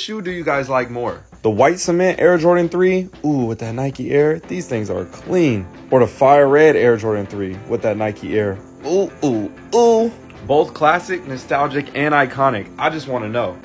shoe do you guys like more? The white cement Air Jordan 3, ooh, with that Nike Air, these things are clean. Or the fire red Air Jordan 3 with that Nike Air, ooh, ooh, ooh. Both classic, nostalgic, and iconic. I just want to know.